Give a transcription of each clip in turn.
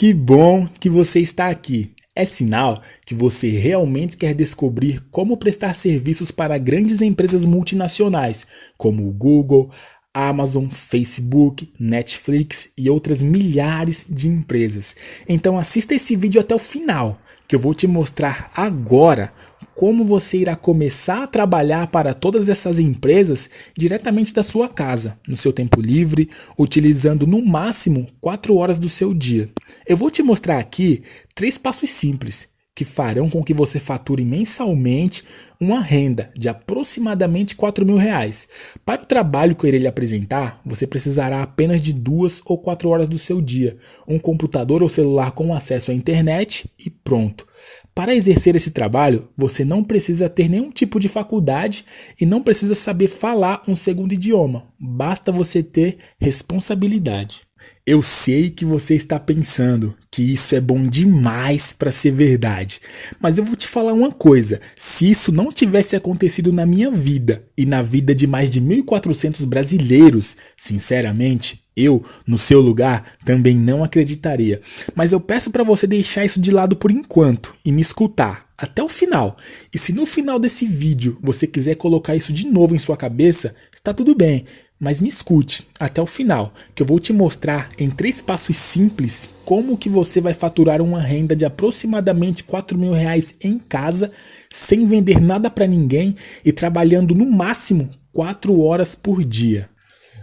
Que bom que você está aqui. É sinal que você realmente quer descobrir como prestar serviços para grandes empresas multinacionais, como o Google, Amazon, Facebook, Netflix e outras milhares de empresas. Então assista esse vídeo até o final, que eu vou te mostrar agora como você irá começar a trabalhar para todas essas empresas diretamente da sua casa, no seu tempo livre, utilizando no máximo 4 horas do seu dia. Eu vou te mostrar aqui três passos simples que farão com que você fature mensalmente uma renda de aproximadamente 4 mil reais. Para o trabalho que eu irei lhe apresentar, você precisará apenas de duas ou quatro horas do seu dia, um computador ou celular com acesso à internet e pronto. Para exercer esse trabalho, você não precisa ter nenhum tipo de faculdade e não precisa saber falar um segundo idioma, basta você ter responsabilidade. Eu sei que você está pensando que isso é bom demais para ser verdade, mas eu vou te falar uma coisa: se isso não tivesse acontecido na minha vida e na vida de mais de 1.400 brasileiros, sinceramente, eu, no seu lugar, também não acreditaria. Mas eu peço para você deixar isso de lado por enquanto e me escutar até o final. E se no final desse vídeo você quiser colocar isso de novo em sua cabeça, está tudo bem. Mas me escute até o final, que eu vou te mostrar em três passos simples como que você vai faturar uma renda de aproximadamente 4 mil reais em casa, sem vender nada para ninguém e trabalhando no máximo 4 horas por dia.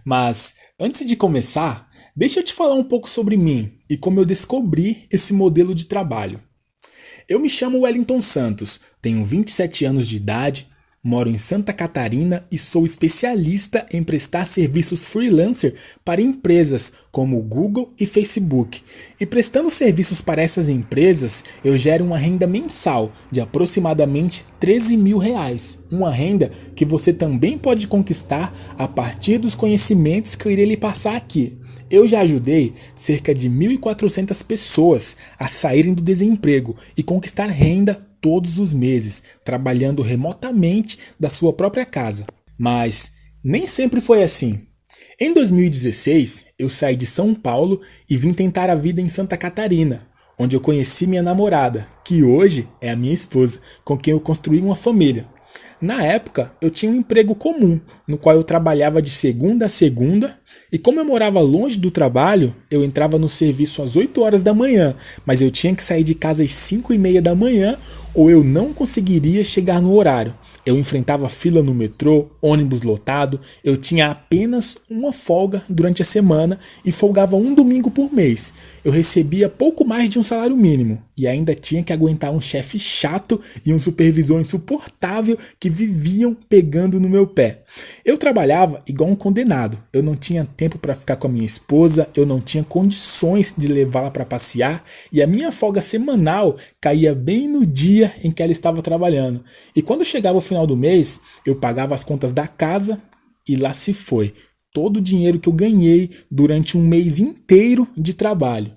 Mas antes de começar, deixa eu te falar um pouco sobre mim e como eu descobri esse modelo de trabalho. Eu me chamo Wellington Santos, tenho 27 anos de idade, Moro em Santa Catarina e sou especialista em prestar serviços freelancer para empresas como Google e Facebook. E prestando serviços para essas empresas, eu gero uma renda mensal de aproximadamente 13 mil reais. Uma renda que você também pode conquistar a partir dos conhecimentos que eu irei lhe passar aqui. Eu já ajudei cerca de 1.400 pessoas a saírem do desemprego e conquistar renda todos os meses, trabalhando remotamente da sua própria casa. Mas nem sempre foi assim. Em 2016, eu saí de São Paulo e vim tentar a vida em Santa Catarina, onde eu conheci minha namorada, que hoje é a minha esposa, com quem eu construí uma família. Na época, eu tinha um emprego comum, no qual eu trabalhava de segunda a segunda, e como eu morava longe do trabalho, eu entrava no serviço às 8 horas da manhã, mas eu tinha que sair de casa às 5 e meia da manhã ou eu não conseguiria chegar no horário. Eu enfrentava fila no metrô, ônibus lotado, eu tinha apenas uma folga durante a semana e folgava um domingo por mês. Eu recebia pouco mais de um salário mínimo e ainda tinha que aguentar um chefe chato e um supervisor insuportável que viviam pegando no meu pé. Eu trabalhava igual um condenado. Eu não tinha tempo para ficar com a minha esposa, eu não tinha condições de levá-la para passear e a minha folga semanal caía bem no dia em que ela estava trabalhando. E quando chegava o final do mês, eu pagava as contas da casa e lá se foi todo o dinheiro que eu ganhei durante um mês inteiro de trabalho.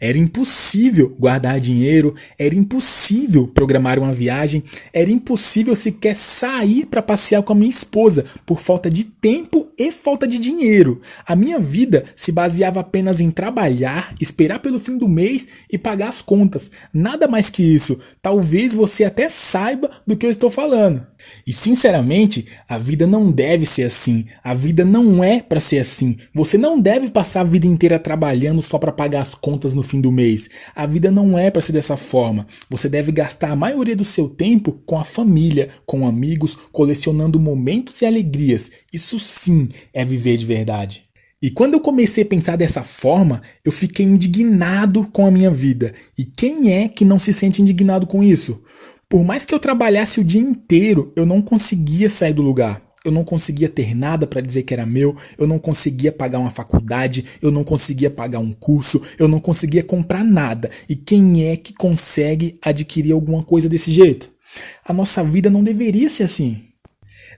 Era impossível guardar dinheiro, era impossível programar uma viagem, era impossível sequer sair para passear com a minha esposa por falta de tempo e falta de dinheiro. A minha vida se baseava apenas em trabalhar, esperar pelo fim do mês e pagar as contas. Nada mais que isso. Talvez você até saiba do que eu estou falando. E sinceramente, a vida não deve ser assim. A vida não é para ser assim. Você não deve passar a vida inteira trabalhando só para pagar as contas no fim do mês. A vida não é para ser dessa forma. Você deve gastar a maioria do seu tempo com a família, com amigos, colecionando momentos e alegrias. Isso sim é viver de verdade. E quando eu comecei a pensar dessa forma, eu fiquei indignado com a minha vida. E quem é que não se sente indignado com isso? Por mais que eu trabalhasse o dia inteiro, eu não conseguia sair do lugar. Eu não conseguia ter nada para dizer que era meu, eu não conseguia pagar uma faculdade, eu não conseguia pagar um curso, eu não conseguia comprar nada. E quem é que consegue adquirir alguma coisa desse jeito? A nossa vida não deveria ser assim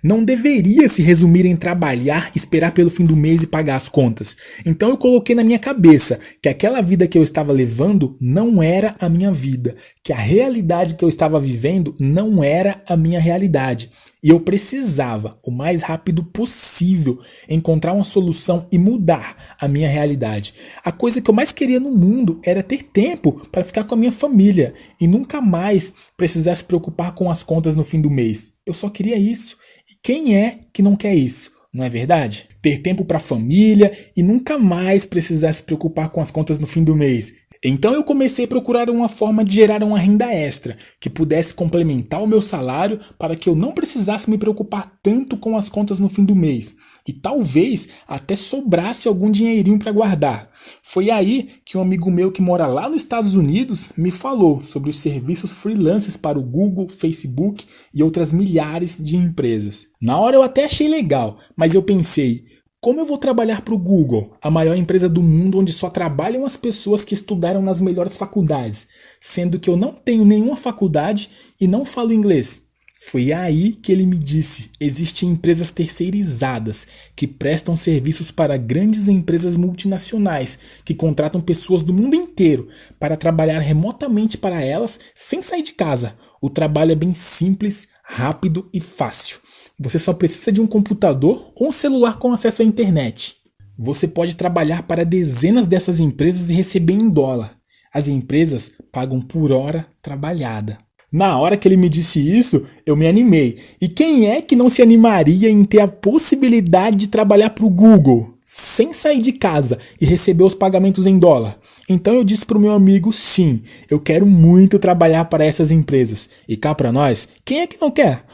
não deveria se resumir em trabalhar, esperar pelo fim do mês e pagar as contas. Então eu coloquei na minha cabeça que aquela vida que eu estava levando não era a minha vida, que a realidade que eu estava vivendo não era a minha realidade. E eu precisava, o mais rápido possível, encontrar uma solução e mudar a minha realidade. A coisa que eu mais queria no mundo era ter tempo para ficar com a minha família e nunca mais precisar se preocupar com as contas no fim do mês. Eu só queria isso. E quem é que não quer isso? Não é verdade? Ter tempo para a família e nunca mais precisar se preocupar com as contas no fim do mês. Então eu comecei a procurar uma forma de gerar uma renda extra, que pudesse complementar o meu salário para que eu não precisasse me preocupar tanto com as contas no fim do mês. E talvez até sobrasse algum dinheirinho para guardar. Foi aí que um amigo meu que mora lá nos Estados Unidos me falou sobre os serviços freelances para o Google, Facebook e outras milhares de empresas. Na hora eu até achei legal, mas eu pensei, como eu vou trabalhar para o Google, a maior empresa do mundo onde só trabalham as pessoas que estudaram nas melhores faculdades, sendo que eu não tenho nenhuma faculdade e não falo inglês? Foi aí que ele me disse: existem empresas terceirizadas que prestam serviços para grandes empresas multinacionais que contratam pessoas do mundo inteiro para trabalhar remotamente para elas sem sair de casa. O trabalho é bem simples, rápido e fácil. Você só precisa de um computador ou um celular com acesso à internet. Você pode trabalhar para dezenas dessas empresas e receber em dólar. As empresas pagam por hora trabalhada. Na hora que ele me disse isso, eu me animei. E quem é que não se animaria em ter a possibilidade de trabalhar para o Google, sem sair de casa e receber os pagamentos em dólar? Então eu disse para o meu amigo, sim, eu quero muito trabalhar para essas empresas. E cá para nós, quem é que não quer?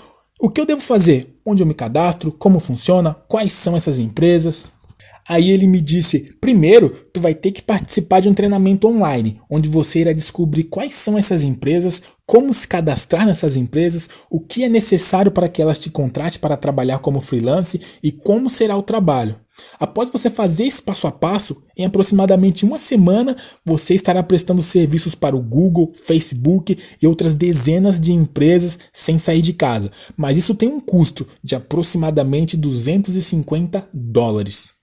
O que eu devo fazer? Onde eu me cadastro? Como funciona? Quais são essas empresas? Aí ele me disse: primeiro, tu vai ter que participar de um treinamento online, onde você irá descobrir quais são essas empresas, como se cadastrar nessas empresas, o que é necessário para que elas te contratem para trabalhar como freelance e como será o trabalho. Após você fazer esse passo a passo, em aproximadamente uma semana você estará prestando serviços para o Google, Facebook e outras dezenas de empresas sem sair de casa. Mas isso tem um custo de aproximadamente 250 dólares.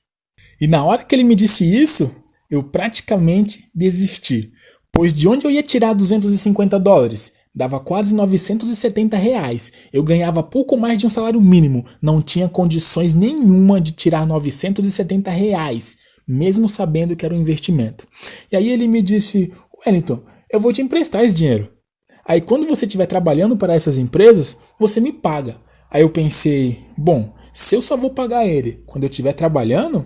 E na hora que ele me disse isso, eu praticamente desisti. Pois de onde eu ia tirar 250 dólares? Dava quase 970 reais. Eu ganhava pouco mais de um salário mínimo. Não tinha condições nenhuma de tirar 970 reais, mesmo sabendo que era um investimento. E aí ele me disse, Wellington, eu vou te emprestar esse dinheiro. Aí quando você estiver trabalhando para essas empresas, você me paga. Aí eu pensei, bom, se eu só vou pagar ele quando eu estiver trabalhando,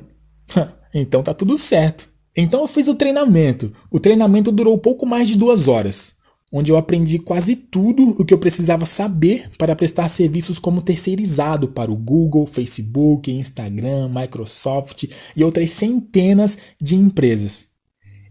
então tá tudo certo. Então eu fiz o treinamento. O treinamento durou pouco mais de duas horas onde eu aprendi quase tudo o que eu precisava saber para prestar serviços como terceirizado para o Google, Facebook, Instagram, Microsoft e outras centenas de empresas.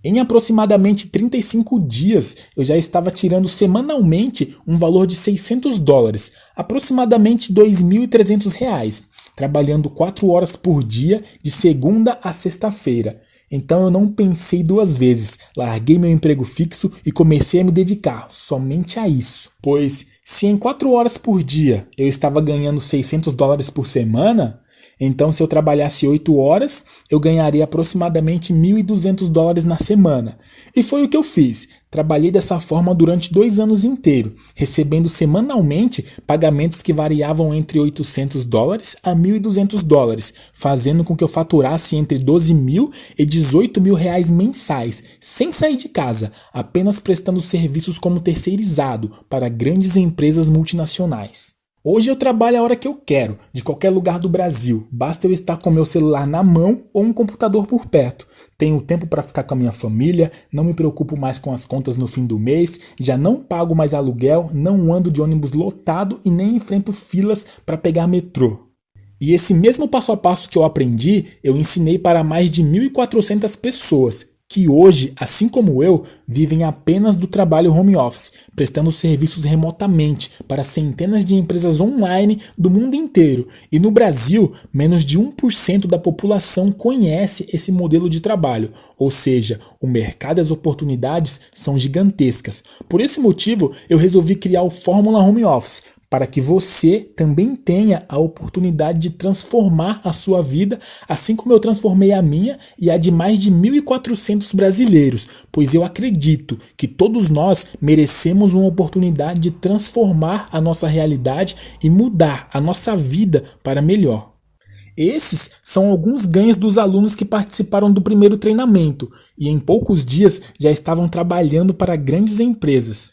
Em aproximadamente 35 dias, eu já estava tirando semanalmente um valor de 600 dólares, aproximadamente 2.300 reais, trabalhando 4 horas por dia de segunda a sexta-feira. Então eu não pensei duas vezes, larguei meu emprego fixo e comecei a me dedicar somente a isso. Pois se em 4 horas por dia eu estava ganhando 600 dólares por semana, então, se eu trabalhasse 8 horas, eu ganharia aproximadamente 1.200 dólares na semana. E foi o que eu fiz. Trabalhei dessa forma durante dois anos inteiros, recebendo semanalmente pagamentos que variavam entre 800 dólares a 1.200 dólares, fazendo com que eu faturasse entre 12 mil e 18 mil reais mensais, sem sair de casa, apenas prestando serviços como terceirizado para grandes empresas multinacionais. Hoje eu trabalho a hora que eu quero, de qualquer lugar do Brasil. Basta eu estar com meu celular na mão ou um computador por perto. Tenho tempo para ficar com a minha família, não me preocupo mais com as contas no fim do mês, já não pago mais aluguel, não ando de ônibus lotado e nem enfrento filas para pegar metrô. E esse mesmo passo a passo que eu aprendi, eu ensinei para mais de 1.400 pessoas que hoje, assim como eu, vivem apenas do trabalho home office, prestando serviços remotamente para centenas de empresas online do mundo inteiro. E no Brasil, menos de 1% da população conhece esse modelo de trabalho, ou seja, o mercado e as oportunidades são gigantescas. Por esse motivo, eu resolvi criar o Fórmula Home Office para que você também tenha a oportunidade de transformar a sua vida, assim como eu transformei a minha e a de mais de 1.400 brasileiros, pois eu acredito que todos nós merecemos uma oportunidade de transformar a nossa realidade e mudar a nossa vida para melhor. Esses são alguns ganhos dos alunos que participaram do primeiro treinamento e em poucos dias já estavam trabalhando para grandes empresas.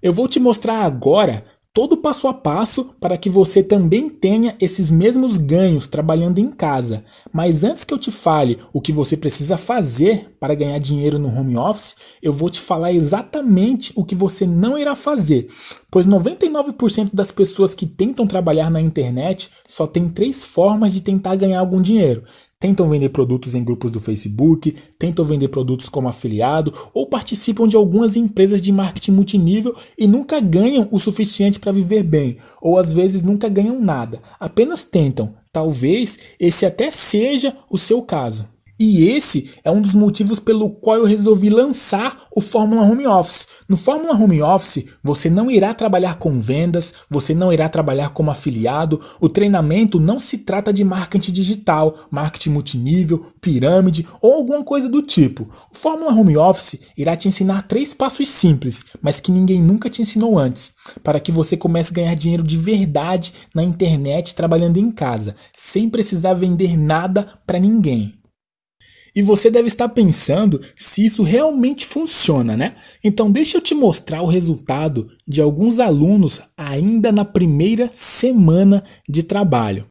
Eu vou te mostrar agora todo passo a passo para que você também tenha esses mesmos ganhos trabalhando em casa. Mas antes que eu te fale o que você precisa fazer para ganhar dinheiro no home office, eu vou te falar exatamente o que você não irá fazer. Pois 99% das pessoas que tentam trabalhar na internet só tem três formas de tentar ganhar algum dinheiro tentam vender produtos em grupos do Facebook, tentam vender produtos como afiliado ou participam de algumas empresas de marketing multinível e nunca ganham o suficiente para viver bem, ou às vezes nunca ganham nada, apenas tentam. Talvez esse até seja o seu caso. E esse é um dos motivos pelo qual eu resolvi lançar o Fórmula Home Office. No Fórmula Home Office, você não irá trabalhar com vendas, você não irá trabalhar como afiliado, o treinamento não se trata de marketing digital, marketing multinível, pirâmide ou alguma coisa do tipo. O Fórmula Home Office irá te ensinar três passos simples, mas que ninguém nunca te ensinou antes, para que você comece a ganhar dinheiro de verdade na internet trabalhando em casa, sem precisar vender nada para ninguém. E você deve estar pensando se isso realmente funciona, né? Então deixa eu te mostrar o resultado de alguns alunos ainda na primeira semana de trabalho.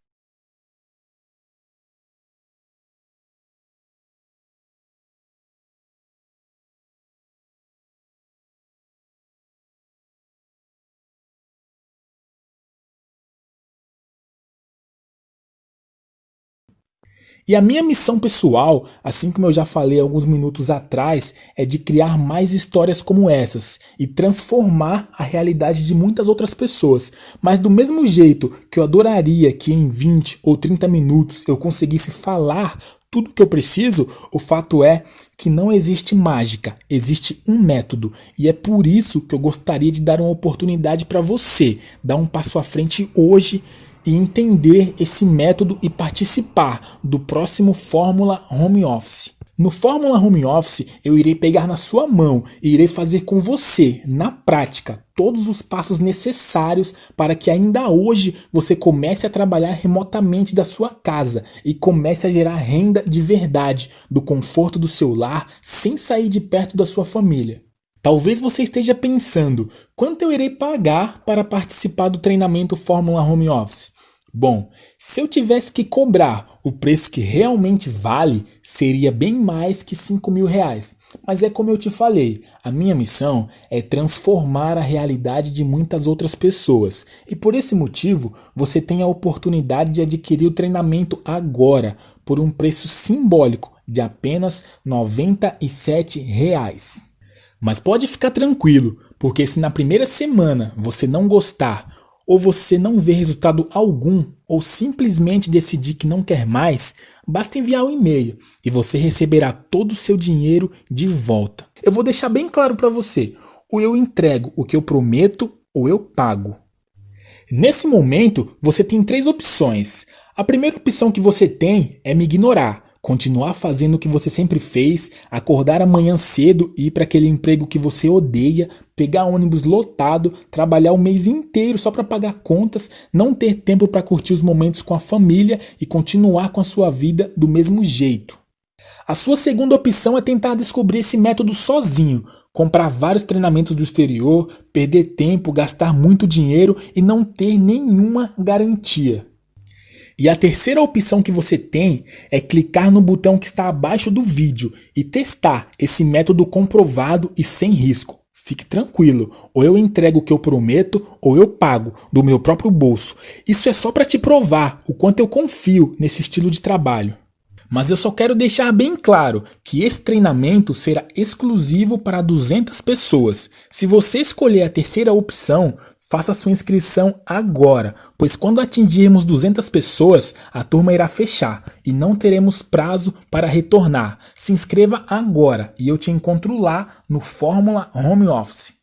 E a minha missão pessoal, assim como eu já falei alguns minutos atrás, é de criar mais histórias como essas e transformar a realidade de muitas outras pessoas. Mas do mesmo jeito que eu adoraria que em 20 ou 30 minutos eu conseguisse falar tudo que eu preciso, o fato é que não existe mágica, existe um método. E é por isso que eu gostaria de dar uma oportunidade para você, dar um passo à frente hoje e entender esse método e participar do próximo Fórmula Home Office. No Fórmula Home Office, eu irei pegar na sua mão e irei fazer com você, na prática, todos os passos necessários para que ainda hoje você comece a trabalhar remotamente da sua casa e comece a gerar renda de verdade, do conforto do seu lar, sem sair de perto da sua família. Talvez você esteja pensando, quanto eu irei pagar para participar do treinamento Fórmula Home Office? Bom, se eu tivesse que cobrar o preço que realmente vale, seria bem mais que 5 mil reais. Mas é como eu te falei, a minha missão é transformar a realidade de muitas outras pessoas. E por esse motivo, você tem a oportunidade de adquirir o treinamento agora, por um preço simbólico de apenas 97 reais. Mas pode ficar tranquilo, porque se na primeira semana você não gostar ou você não vê resultado algum, ou simplesmente decidir que não quer mais, basta enviar um e-mail e você receberá todo o seu dinheiro de volta. Eu vou deixar bem claro para você, ou eu entrego o que eu prometo, ou eu pago. Nesse momento, você tem três opções. A primeira opção que você tem é me ignorar, continuar fazendo o que você sempre fez, acordar amanhã cedo e ir para aquele emprego que você odeia, pegar ônibus lotado, trabalhar o mês inteiro só para pagar contas, não ter tempo para curtir os momentos com a família e continuar com a sua vida do mesmo jeito. A sua segunda opção é tentar descobrir esse método sozinho, comprar vários treinamentos do exterior, perder tempo, gastar muito dinheiro e não ter nenhuma garantia. E a terceira opção que você tem é clicar no botão que está abaixo do vídeo e testar esse método comprovado e sem risco. Fique tranquilo, ou eu entrego o que eu prometo, ou eu pago do meu próprio bolso. Isso é só para te provar o quanto eu confio nesse estilo de trabalho. Mas eu só quero deixar bem claro que esse treinamento será exclusivo para 200 pessoas. Se você escolher a terceira opção, Faça sua inscrição agora, pois quando atingirmos 200 pessoas, a turma irá fechar e não teremos prazo para retornar. Se inscreva agora e eu te encontro lá no Fórmula Home Office.